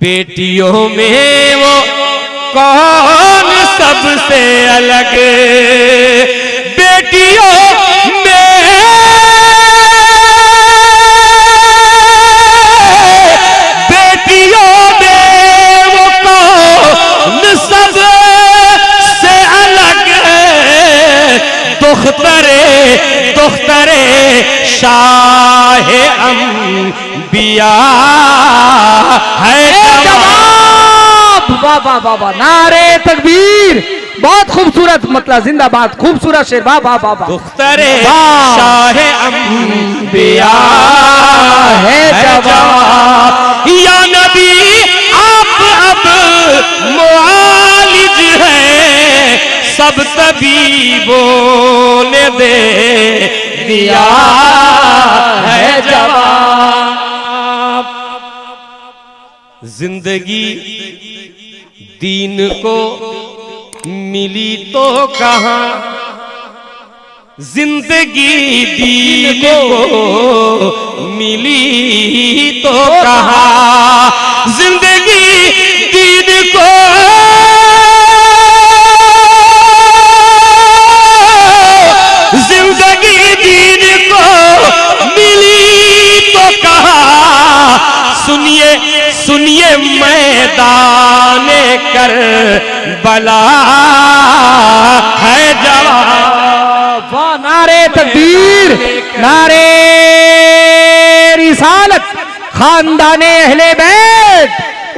बेटियों में वो कौन सबसे अलग? बेटियों में बेटियों में वो कौन सबसे अलग दुख्तरे दुख्तरे शाह है जवाब जवाब! वाह वाह वाह वाह। नारे तकबीर। बहुत खूबसूरत मतलब जिंदाबाद। खूबसूरत शेर। वाह वाह वाह दुख्तरे। शाह अंबिया है है जवाब। या नबी आप अब मुआलिज है। सब तबीबों ने दे दिया। ज़िंदगी दीन को मिली तो कहा? ज़िंदगी दीन को मिली तो कहा? ज़िंदगी सुनिए मैदान कर बला है जवाब। नारे तकबीर नारे रिसालत खानदान अहले बैत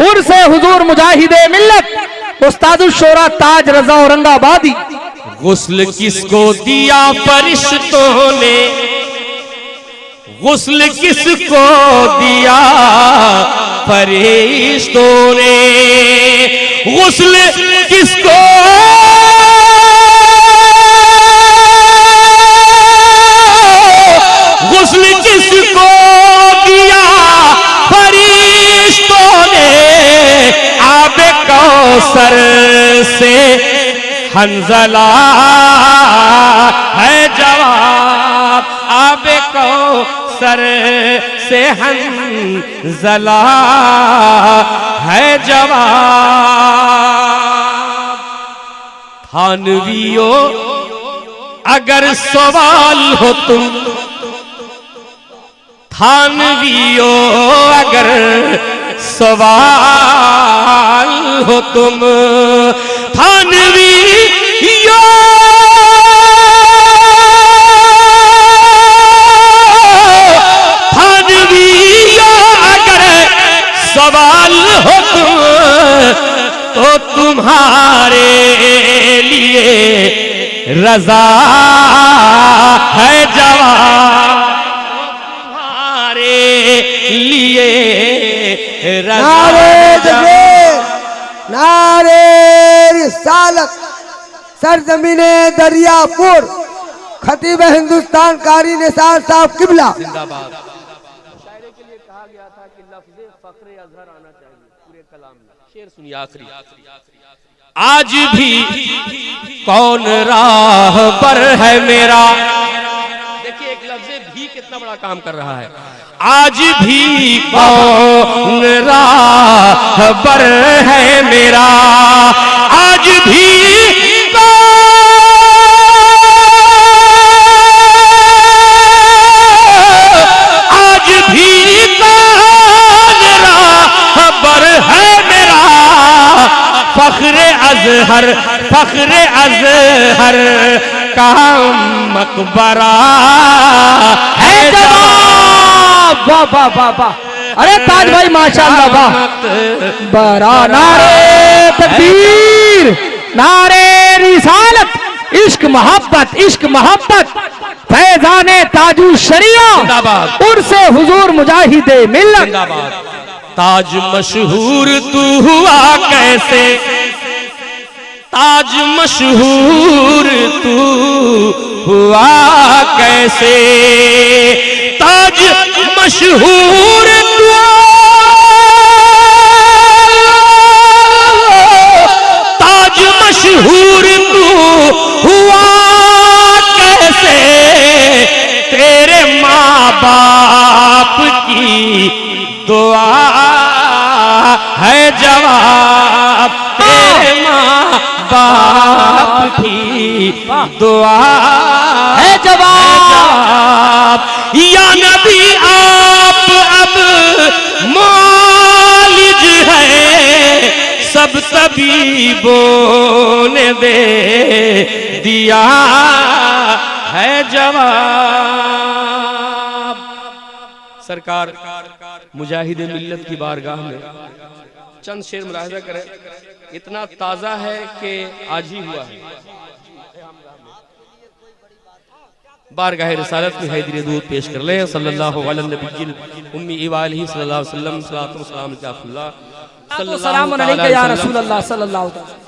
उर्से हुजूर मुजाहिदे मिल्लत उस्तादुल शोरा ताज रजा औरंगाबादी। गुस्ल किसको दिया फरिश्तों ने? गुस्ल किसको दिया फरिश्तों ने गुस्ल किसको? गुस्ल किसको दिया फरिश्तों ने आबे कौसर से हंजला है जवाब। आबे कौसर से हंजला है जवाब। थानवियो, अगर सवाल हो तुम, थानवियो, अगर सवाल हो तुम, थानवियो तुम्हारे लिए रजा है जवाब तुम्हारे लिए रजा नारे नारे रिसालत सरजमीन दरियापुर खतीब हिंदुस्तान कारी निसार साहब किबला। शेर सुनिए आखिरी। आज भी कौन राह पर है मेरा? देखिए, एक लफ्ज भी कितना बड़ा काम कर रहा है। आज भी कौन राह पर है मेरा? आज भी फख्र अजहर फख्र अजहर का मकबरा। है वाह वाह वाह वाह। अरे ताज भाई माशाल्लाह वाह। बरा नारे तकबीर नारे रिसालत इश्क मोहब्बत इश्क मोहब्बत। फैजाने ताजू शरिया उर्से हुजूर मुजाहिदे मिल्लत। ताज मशहूर तू हुआ कैसे? ताज मशहूर तू हुआ कैसे? ताज मशहूर तू। ताज मशहूर तू हुआ कैसे? तेरे माँ बाप की दुआ दुआ। है जवाब। या नबी आप अब मालिज है। सब तबीबों ने दे दिया है जवाब। सरकार मुजाहिद मिल्लत की बारगाह में चंद शेर मुलाहजा करें। इतना ताज़ा है कि आज ही हुआ है। बारगाह रसालत में हैदर दूध पेश कर लें सल्लल्लाहु अलैहि नबील उम्मी इवालिही सल्लल्लाहु अलैहि वसल्लम सलातो सलाम अलैहि या रसूल अल्लाह सल्लल्लाहु अलैहि